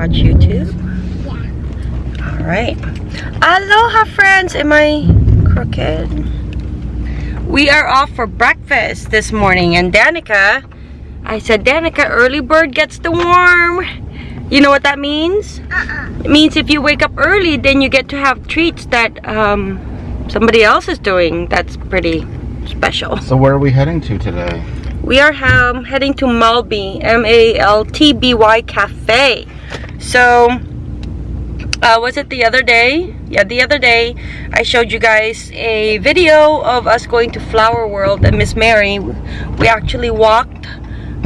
watch YouTube? Yeah. All right. Aloha, friends. Am I crooked? We are off for breakfast this morning, and Danica, I said, Danica, early bird gets the worm. You know what that means? Uh-uh. It means if you wake up early, then you get to have treats that um, somebody else is doing. That's pretty special. So where are we heading to today? We are um, heading to Maltby, M-A-L-T-B-Y Cafe. So, uh, was it the other day? Yeah, the other day I showed you guys a video of us going to Flower World and Miss Mary. We actually walked.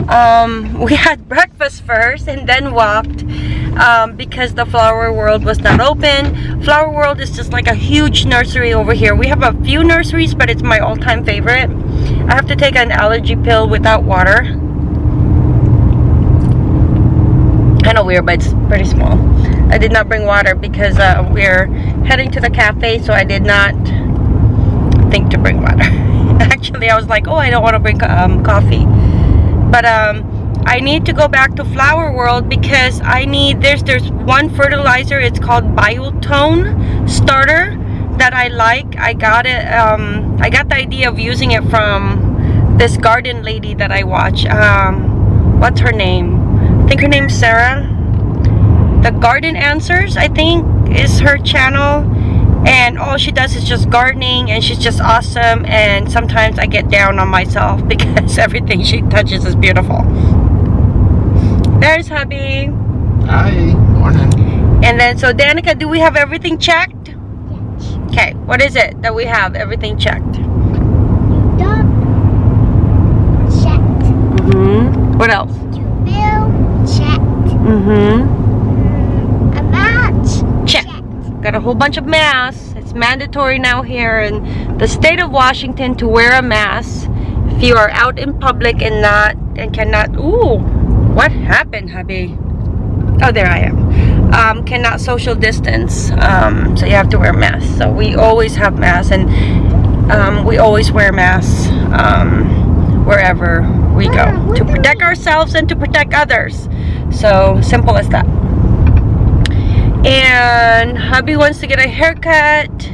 Um, we had breakfast first and then walked um, because the Flower World was not open. Flower World is just like a huge nursery over here. We have a few nurseries, but it's my all-time favorite. I have to take an allergy pill without water. Kind of weird, but it's pretty small. I did not bring water because uh, we're heading to the cafe, so I did not think to bring water. Actually, I was like, oh, I don't want to bring um, coffee. But um, I need to go back to Flower World because I need, there's, there's one fertilizer, it's called Biotone Starter that I like. I got it, um, I got the idea of using it from this garden lady that I watch. Um, what's her name? I think her name's Sarah. The Garden Answers, I think, is her channel. And all she does is just gardening and she's just awesome. And sometimes I get down on myself because everything she touches is beautiful. There's hubby. Hi, morning. And then, so Danica, do we have everything checked? Okay, what is it that we have everything checked? Dog. Checked. Mm-hmm. What else? Checked. Mm-hmm. A match. Check. Got a whole bunch of masks. It's mandatory now here in the state of Washington to wear a mask if you are out in public and not and cannot. Ooh, what happened, hubby? Oh, there I am. Um, cannot social distance, um, so you have to wear masks. So we always have masks, and um, we always wear masks um, wherever we go to protect ourselves and to protect others. So simple as that. And hubby wants to get a haircut.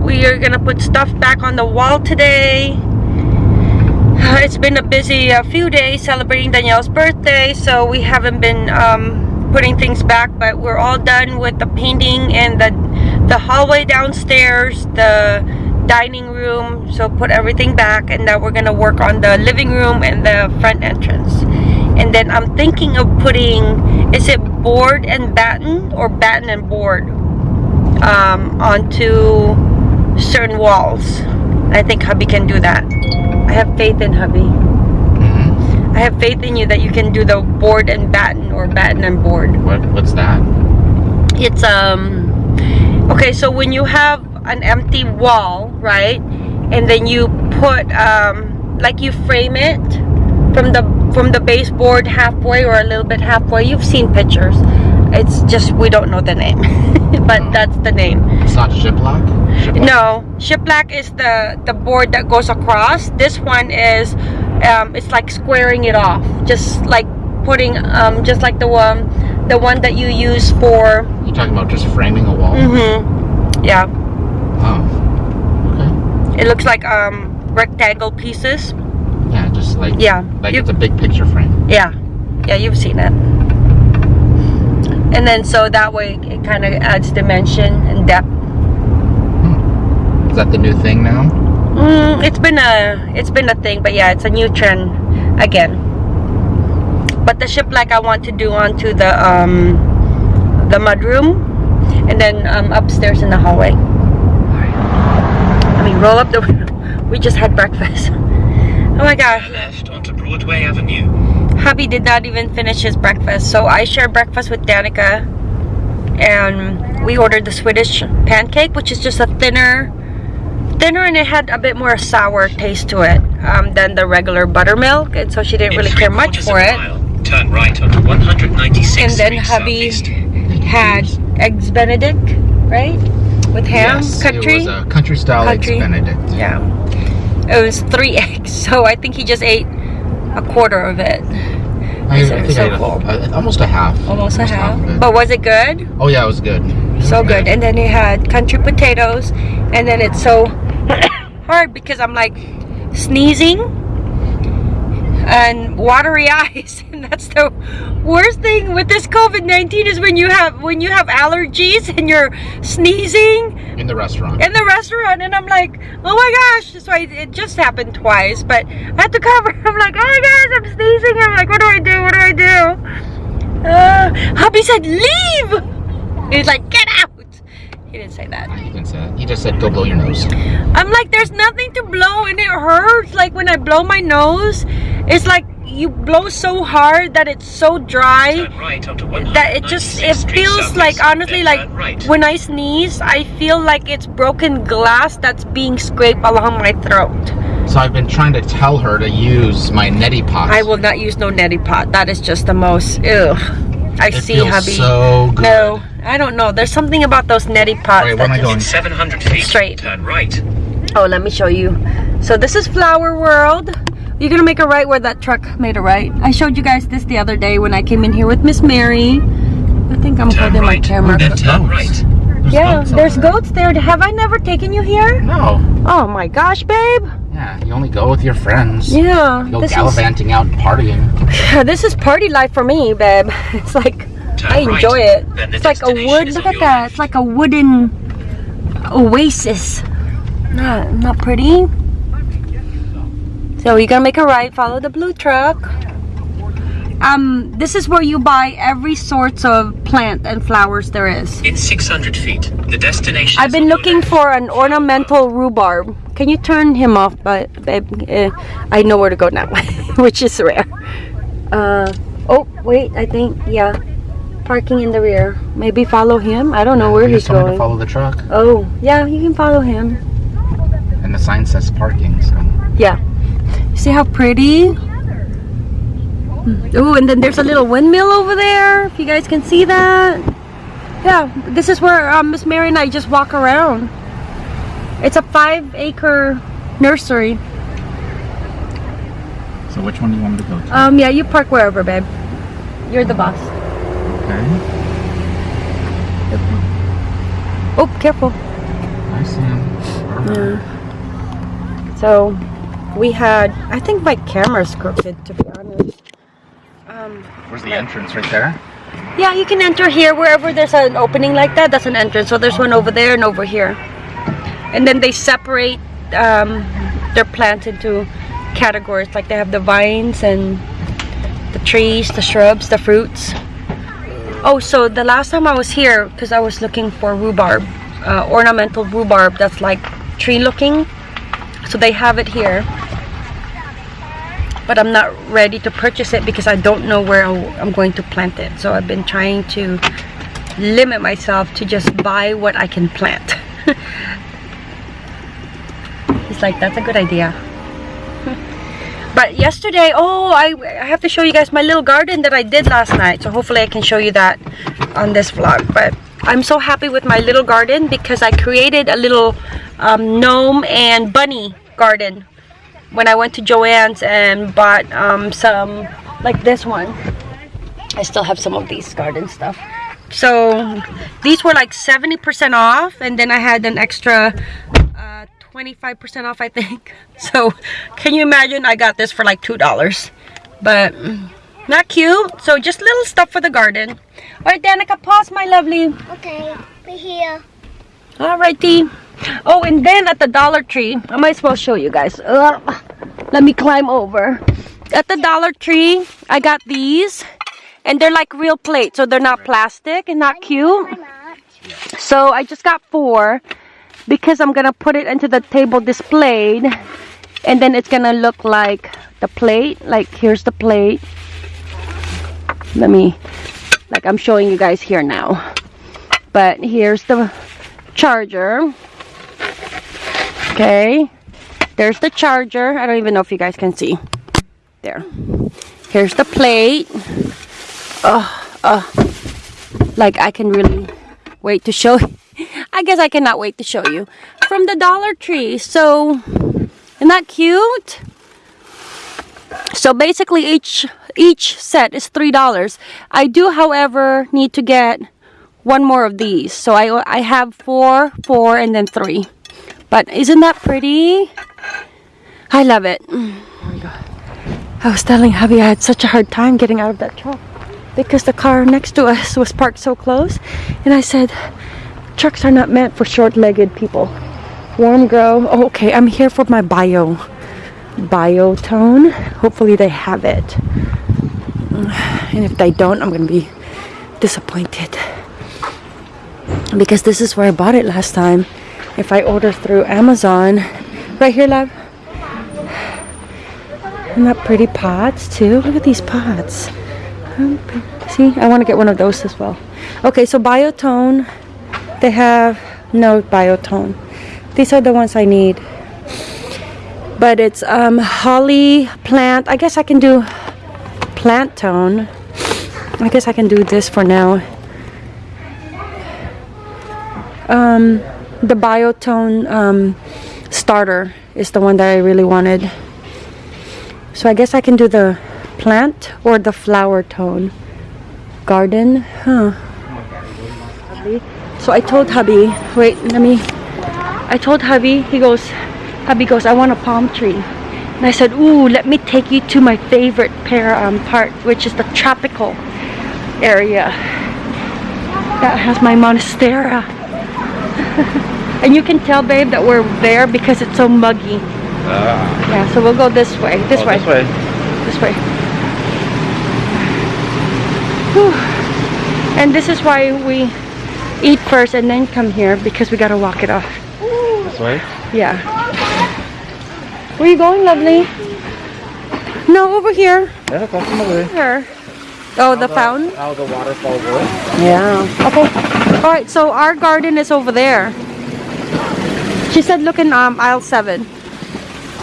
We are gonna put stuff back on the wall today. It's been a busy uh, few days celebrating Danielle's birthday so we haven't been um, putting things back but we're all done with the painting and the the hallway downstairs the dining room. So put everything back and now we're gonna work on the living room and the front entrance and then I'm thinking of putting is it board and batten or batten and board um, onto certain walls I think hubby can do that I have faith in hubby Mm-hmm. I have faith in you that you can do the board and batten or batten and board What, what's that? it's um okay so when you have an empty wall right and then you put um like you frame it from the from the baseboard halfway or a little bit halfway you've seen pictures it's just we don't know the name but that's the name It's not shiplap? shiplap? no shiplap is the the board that goes across this one is um it's like squaring it off just like putting um just like the one the one that you use for You're talking about just framing a wall? mm-hmm yeah Oh. Okay. it looks like um rectangle pieces Yeah, like yeah. like you- it's a big picture frame. yeah. Yeah you've seen it. And then so that way it kind of adds dimension and depth. Is that the new thing now? mm, it's been a it's been a thing but yeah it's a new trend again. But the ship like I want to do onto the um the mudroom and then um upstairs in the hallway. I mean roll up the we just had breakfast oh my god left onto Broadway Avenue. hubby did not even finish his breakfast so I shared breakfast with Danica and we ordered the Swedish pancake which is just a thinner thinner and it had a bit more sour taste to it um, than the regular buttermilk and so she didn't In really care much quarters for of a it mile, turn right onto 196 and then Street hubby Southeast. had eggs benedict right with ham yes, country It was a country style Country. eggs benedict. yeah it was three eggs so I think he just ate a quarter of it I, I think so I cool. a, a, uh, almost a half. Almost a half. it. But was it good? oh yeah, it was good. It was So good. And then it had country potatoes. And then it's so hard because I'm like sneezing and watery eyes. And that's the worst thing with this COVID-19 is when you have when you have allergies and you're sneezing in the restaurant. in the restaurant and I'm like, oh my gosh. So I, it just happened twice, but I had to cover. I'm like, oh my gosh, I'm sneezing. I'm like, what do I do? What do I do? Uh, hubby said, leave. He's like, get out. He didn't say that. He didn't say that. He just said go blow your nose. I'm like, there's nothing to blow and it hurts. Like when I blow my nose, it's like you blow so hard that it's so dry right that it just it feels Southeast, like, honestly, then like right. when I sneeze, I feel like it's broken glass that's being scraped along my throat. So I've been trying to tell her to use my neti pot. I will not use no neti pot. That is just the most, ugh. I It see, feels hubby. so good. No, I don't know. There's something about those neti pots. Wait, where am I going? 700 feet, Straight. turn right. Oh, let me show you. So this is Flower World. You're gonna make a right where that truck made a right. I showed you guys this the other day when I came in here with Miss Mary. I think I'm Turn holding my camera. Then turn Goats. right. There's Yeah, goats there's there. goats there. Have I never taken you here? No. Oh my gosh, babe. Yeah, you only go with your friends. Yeah, You Go this is gallivanting out partying. this is party life for me, babe. It's like Turn I enjoy right. it. The It's like a destination wood. Look at that. left. It's like a wooden oasis. Not not pretty. So you're gonna make a right. Follow the blue truck. Um, this is where you buy every sorts of plant and flowers there is. In 600 feet, the destination I've been looking for an ornamental rhubarb. Can you turn him off, but babe? Uh, I know where to go now, which is rare. Uh, oh wait, I think yeah, parking in the rear. Maybe follow him. I don't know where You he's just told me going. to follow the truck. Oh yeah, you can follow him. And the sign says parking, so. Yeah. See how pretty? Oh, and then there's a little windmill over there. If you guys can see that. Yeah, this is where um, Miss Mary and I just walk around. It's a five acre nursery. So which one do you want me to go to? Um, yeah, you park wherever, babe. You're the boss. okay. Oh, careful. I see him. So, we had, I think my camera's crooked, to be honest. Um, Where's the entrance? Right there? yeah, you can enter here wherever there's an opening like that. That's an entrance. So there's one over there and over here. And then they separate um, their plants into categories. Like they have the vines and the trees, the shrubs, the fruits. Oh, so the last time I was here, because I was looking for rhubarb, uh, ornamental rhubarb that's like tree looking. So they have it here. But I'm not ready to purchase it because I don't know where I'm going to plant it. So I've been trying to limit myself to just buy what I can plant. He's like, that's a good idea. But yesterday, oh, I, I have to show you guys my little garden that I did last night. So hopefully I can show you that on this vlog. But I'm so happy with my little garden because I created a little um, gnome and bunny garden when I went to Joann's and bought um, some, like this one. I still have some of these garden stuff. So these were like 70% off and then I had an extra uh, 25% off I think. So can you imagine I got this for like $2. But not cute. So just little stuff for the garden. Alright Danica, pause my lovely. Okay, we're here. Alrighty. Oh, and then at the Dollar Tree, I might as well show you guys. Ugh. let me climb over. At the Dollar Tree, I got these. And they're like real plates, so they're not plastic and not cute. So I just got four because I'm gonna put it into the table displayed. And then it's gonna look like the plate. Like here's the plate. Let me, like I'm showing you guys here now. But here's the charger. Okay. There's the charger. I don't even know if you guys can see. There. Here's the plate. Oh, oh. Like I can really wait to show I guess I cannot wait to show you. From the Dollar Tree. So, isn't that cute? So basically each each set is three dollars. I do, however, need to get one more of these. So I I have four, four, and then three. But isn't that pretty? I love it. Oh. I was telling Javi I had such a hard time getting out of that truck because the car next to us was parked so close. And I said, trucks are not meant for short-legged people. Warm grow. Oh, okay, I'm here for my bio biotone. Hopefully they have it. And if they don't, I'm gonna be disappointed. Because this is where I bought it last time. If I order through Amazon. Right here, love. And that pretty pots too. Look at these pots. Um, See, I want to get one of those as well. Okay, so biotone. They have no biotone. These are the ones I need but it's um, holly plant. I guess I can do plant tone. I guess I can do this for now. Um, the biotone um, starter is the one that I really wanted. So I guess I can do the plant or the flower tone. Garden, huh? So I told hubby, wait, let me. I told hubby, he goes, hubby goes, I want a palm tree. And I said, ooh, let me take you to my favorite pair um, part, which is the tropical area. That has my monstera. and you can tell, babe, that we're there because it's so muggy. Ah. Yeah, so we'll go this way. This Oh, way. This way. This way. Whew. And this is why we eat first and then come here because we gotta walk it off. This way. Yeah. Where you going, lovely? No, over here. Yeah, on the way. Here. Oh, the fountain? How the waterfall works. Yeah. Okay. All right. So our garden is over there. She said, look in um, aisle seven.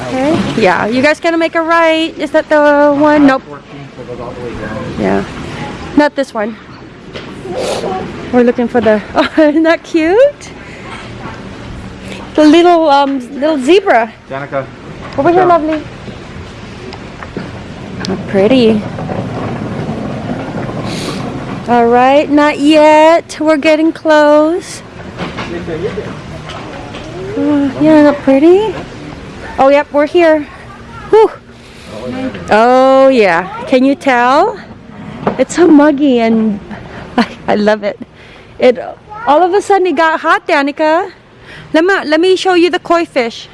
Okay. Yeah. You guys gonna make a right? Is that the one? Nope. 14, so it goes all the way down. Yeah. Not this one. We're looking for the. Oh, isn't that cute? The little um little zebra. Danica. Over here, lovely. How pretty. All right, not yet. We're getting close. Oh, yeah, not pretty. Oh, yep, we're here. Whew. Oh, yeah. Can you tell? It's so muggy and I, I love it. It all of a sudden it got hot, Danica. Let me let me show you the koi fish.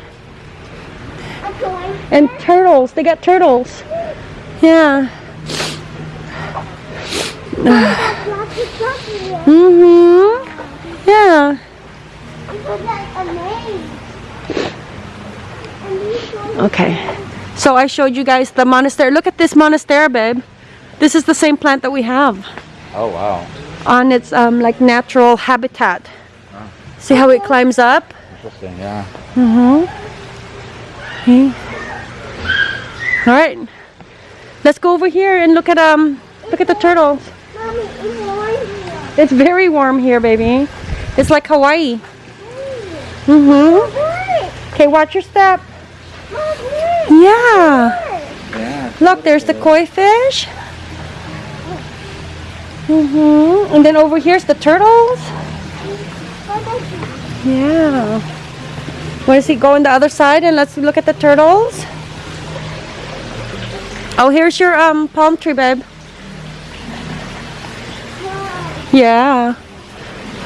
And turtles. They got turtles. Yeah. Mm-hmm. Yeah. Okay. So I showed you guys the monstera. Look at this monstera, babe. This is the same plant that we have Oh wow. on its um like natural habitat. See how it climbs up? Interesting. Yeah. Mm-hmm. Okay. All right. Let's go over here and look at um look at the turtles. It's very warm here, baby. It's like Hawaii. Mm-hmm. Okay, watch your step. Yeah. Look, there's the koi fish. Mm-hmm. And then over here's the turtles. Yeah. Want to see go on the other side and let's look at the turtles? Oh, here's your um palm tree, babe. Yeah.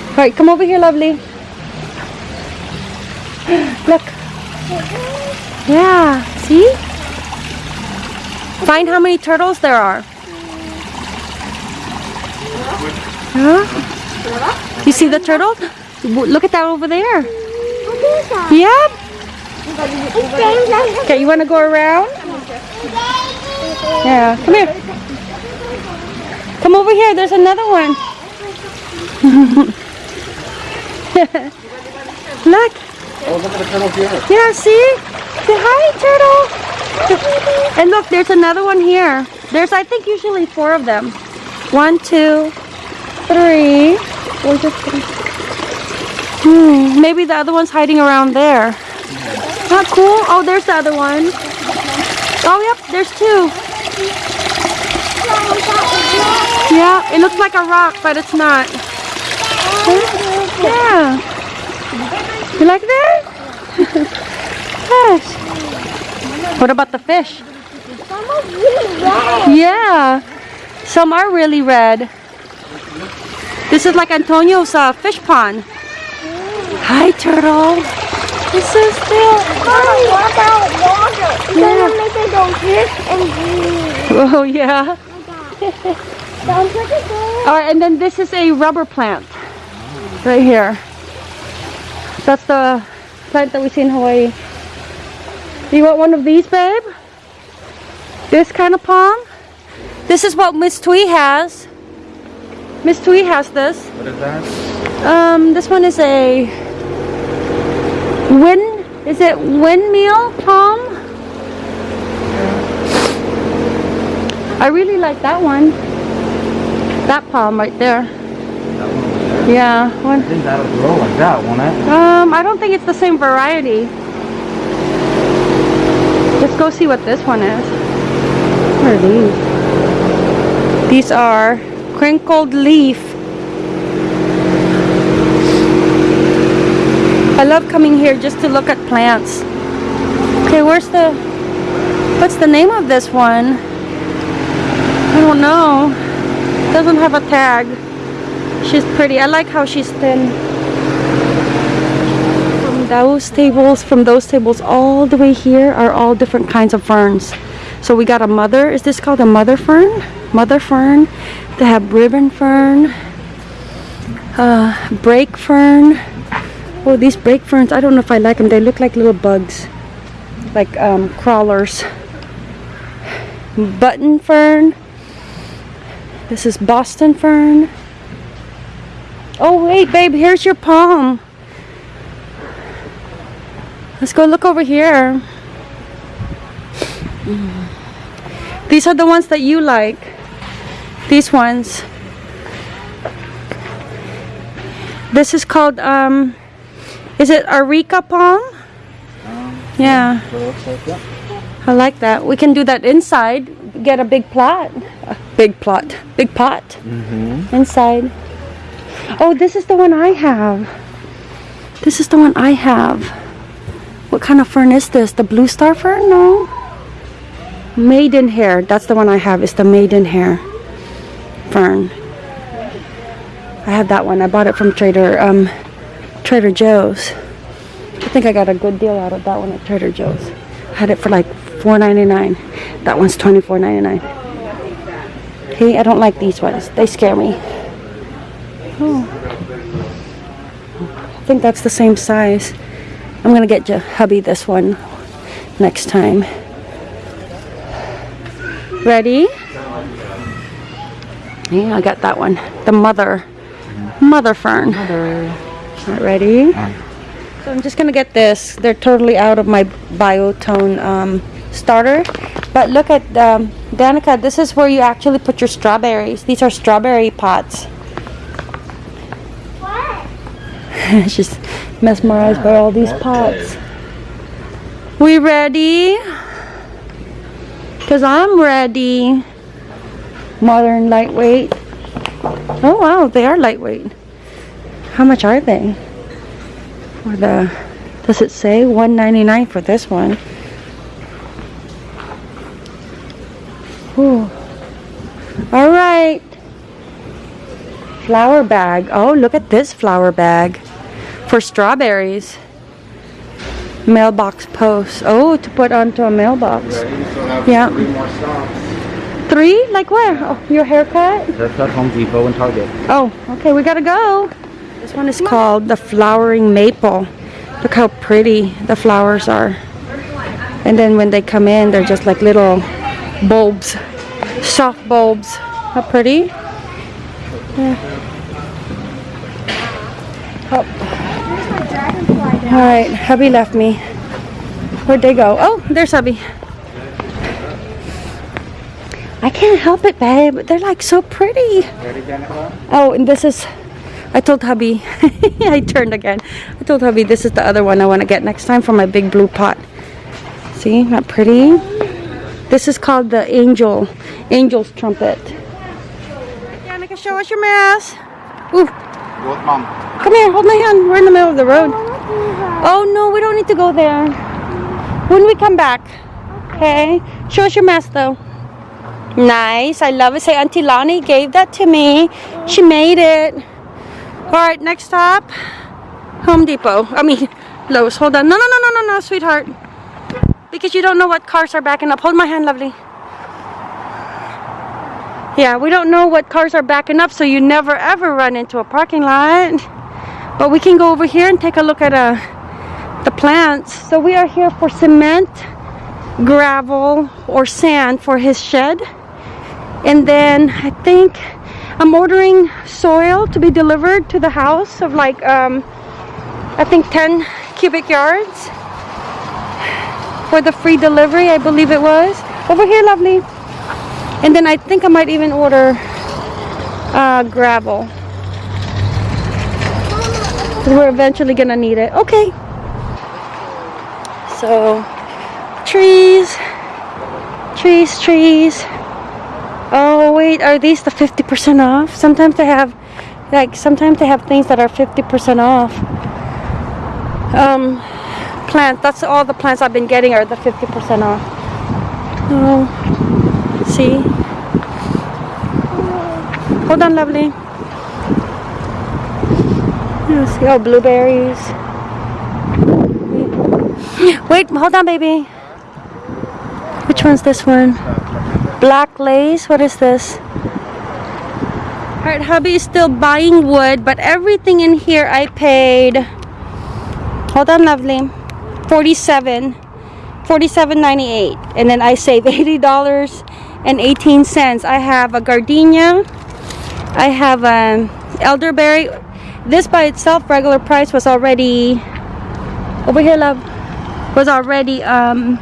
All right, come over here, lovely. Look. Yeah. See? Find how many turtles there are. Huh? You see the turtle? Look at that over there. Like Okay, you want to go around? Yeah. Come here. Come over here. There's another one. Look. Oh, look at the turtle here. Yeah, see? Say hi, turtle. And look, there's another one here. There's, I think, usually four of them. One, two, three. Three. Hmm, maybe the other one's hiding around there. Not cool. Oh, there's the other one. Oh, yep, there's two. Yeah, it looks like a rock, but it's not. Yeah. You like that? yes. What about the fish? Some are really red. Yeah. Some are really red. This is like Antonio's uh, fish pond. Hi, turtle. This is still. what about water? Yeah. gonna make it go this and green. Oh, yeah. Sounds like a good. All right, and then this is a rubber plant. Right here. That's the plant that we see in Hawaii. You want one of these, babe? This kind of palm? This is what Miss Twee has. Miss Twee has this. What is that? Um, this one is a wind. Is it windmill palm? I really like that one. That palm right there. That one over there. Yeah. I think that'll grow like that, won't it? Um, I don't think it's the same variety. Let's go see what this one is. What are these? These are crinkled leaf. I love coming here just to look at plants. Okay, where's the... What's the name of this one? I don't know. It Doesn't have a tag. She's pretty. I like how she's thin. From those tables from those tables all the way here are all different kinds of ferns. So we got a mother is this called a mother fern? Mother fern they have ribbon fern uh, brake fern. Oh these brake ferns I don't know if I like them. They look like little bugs like um, crawlers. Button fern. This is Boston fern oh wait babe here's your palm Let's go look over here. These are the ones that you like. These ones. This is called, um, is it Areca palm? Yeah, looks like that. I like that. We can do that inside. Get a big plot. A big plot. Big pot. Mm-hmm. Inside. Oh, this is the one I have. This is the one I have. What kind of fern is this? The blue star fern? No. Maidenhair. That's the one I have. It's the maidenhair fern. I have that one. I bought it from Trader um, Trader Joe's. I think I got a good deal out of that one at Trader Joe's. I had it for like $4.99. That one's $24.99. Hey, I don't like these ones. They scare me. Oh. I think that's the same size. I'm gonna get hubby this one next time. Ready? Yeah, I got that one. The mother. Mother fern. Alright, ready? So I'm just gonna get this. They're totally out of my biotone um, starter. But look at, um, Danica, this is where you actually put your strawberries. These are strawberry pots. She's mesmerized by all these pots. We ready? Cause I'm ready. Modern lightweight. Oh wow, they are lightweight. How much are they? For the does it say 199 for this one? Ooh. All right. Flower bag. Oh, look at this flower bag for strawberries. Mailbox post. Oh, to put onto a mailbox. Yeah. Three more stops. Three? Like where? Oh, your haircut? Haircut, Home Depot, and Target. Oh, okay, we gotta go. This one is called the flowering maple. Look how pretty the flowers are. And then when they come in, they're just like little bulbs, soft bulbs. How pretty? Yeah. Oh. All right, hubby left me. Where'd they go? Oh, there's hubby. I can't help it, babe. They're like so pretty. Oh, and this is, I told hubby, I turned again. I told hubby this is the other one I want to get next time for my big blue pot. See, not pretty? This is called the angel, angel's trumpet. Danica, show us your mask. Ooh, Go mom. come here, hold my hand. We're in the middle of the road. Oh no, we don't need to go there. When we come back. Okay. Show us your mask though. Nice. I love it. Say Auntie Lonnie gave that to me. She made it. Alright, next stop. Home Depot. I mean Lowe's. Hold on. No no no no no no, sweetheart. Because you don't know what cars are backing up. Hold my hand, lovely. Yeah, we don't know what cars are backing up, so you never ever run into a parking lot. But we can go over here and take a look at uh, the plants. So we are here for cement, gravel, or sand for his shed. And then I think I'm ordering soil to be delivered to the house of like, um, I think 10 cubic yards for the free delivery, I believe it was. Over here, lovely. And then I think I might even order uh, gravel. 'Cause we're eventually gonna need it. Okay. So, trees, trees, trees. Oh wait, are these the 50% off? Sometimes they have, like, sometimes they have things that are 50% off. Um, plants. That's all the plants I've been getting are the 50% off. Oh, see? Hold on, lovely. Let's see. Oh, blueberries. Wait, hold on, baby. Which one's this one? Black lace. What is this? Alright, hubby is still buying wood, but everything in here I paid. Hold on, lovely. 47 47.98 and then I save $80 and 18 cents. I have a gardenia. I have an elderberry. This by itself regular price was already over here love was already um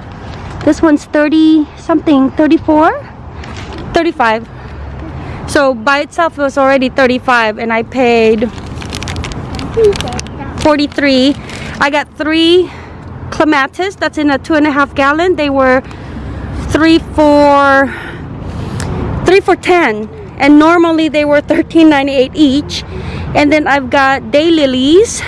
this one's 30 something 34 35 so by itself it was already 35 and I paid 43 I got three clematis that's in a two and a half gallon. They were three for three for ten and normally they were 13.98 each. And then I've got daylilies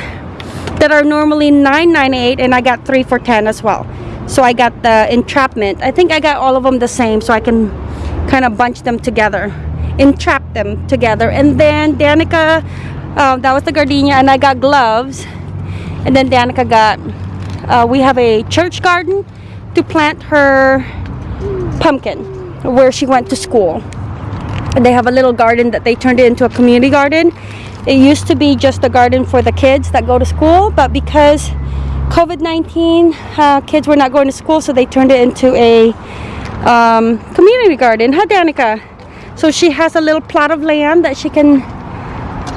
that are normally 9.98 and I got three for 10 as well. So I got the entrapment. I think I got all of them the same so I can kind of bunch them together entrap them together. And then Danica uh, that was the gardenia and I got gloves. And then Danica got uh, we have a church garden to plant her pumpkin where she went to school they have a little garden that they turned it into a community garden. It used to be just a garden for the kids that go to school but because COVID-19 uh, kids were not going to school so they turned it into a um, community garden huh Danica? So she has a little plot of land that she can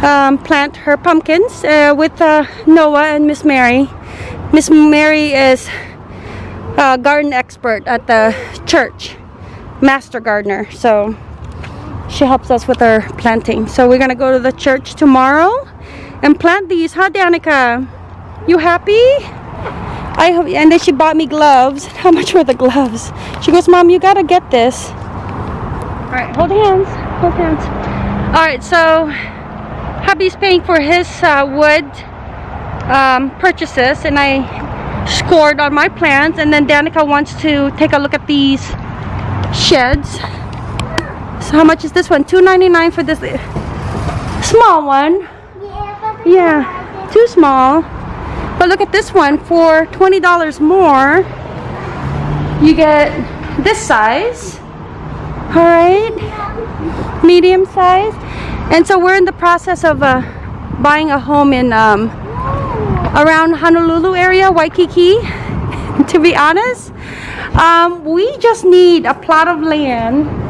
um, plant her pumpkins uh, with uh, Noah and Miss Mary. Miss Mary is a garden expert at the church master gardener so she helps us with our planting. So we're gonna go to the church tomorrow and plant these huh Danica? You happy? I hope and then she bought me gloves. How much were the gloves? She goes mom you gotta get this. All right hold hands hold hands. All right so hubby's paying for his uh, wood um, purchases and I scored on my plans and then Danica wants to take a look at these sheds how much is this one? $2.99 for this small one. Yeah, too small. But look at this one for $20 more. You get this size. Alright. Medium size. And so we're in the process of uh, buying a home in um, around Honolulu area, Waikiki. to be honest, um, we just need a plot of land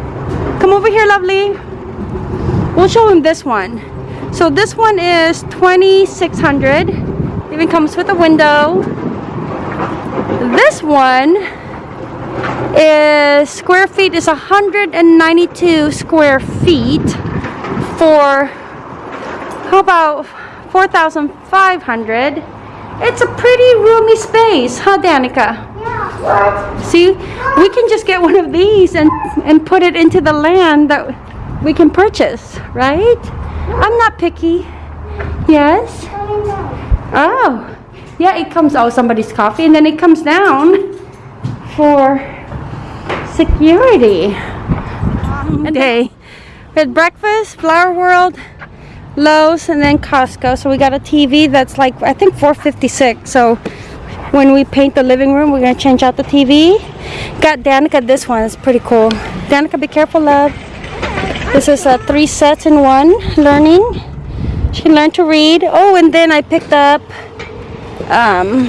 Come over here, lovely. We'll show him this one. So this one is 2600 Even comes with a window. This one is square feet is 192 square feet for how about 4,500. It's a pretty roomy space, huh, Danica? See, we can just get one of these and and put it into the land that we can purchase, right? I'm not picky. Yes. Oh, yeah. It comes. Oh, somebody's coffee, and then it comes down for security. Okay, We had breakfast, Flower World, Lowe's, and then Costco. So we got a TV that's like I think 456. So when we paint the living room, we're gonna change out the TV. Got Danica this one. It's pretty cool. Danica, be careful, love. This is a three sets in one learning. She can learn to read. Oh, and then I picked up um,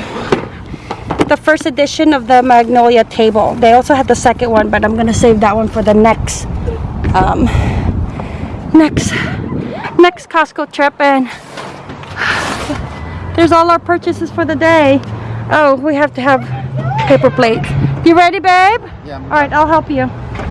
the first edition of the Magnolia table. They also had the second one, but I'm gonna save that one for the next um, next next Costco trip. And there's all our purchases for the day. Oh, we have to have paper plates. You ready, babe? Yeah. All right, I'll help you.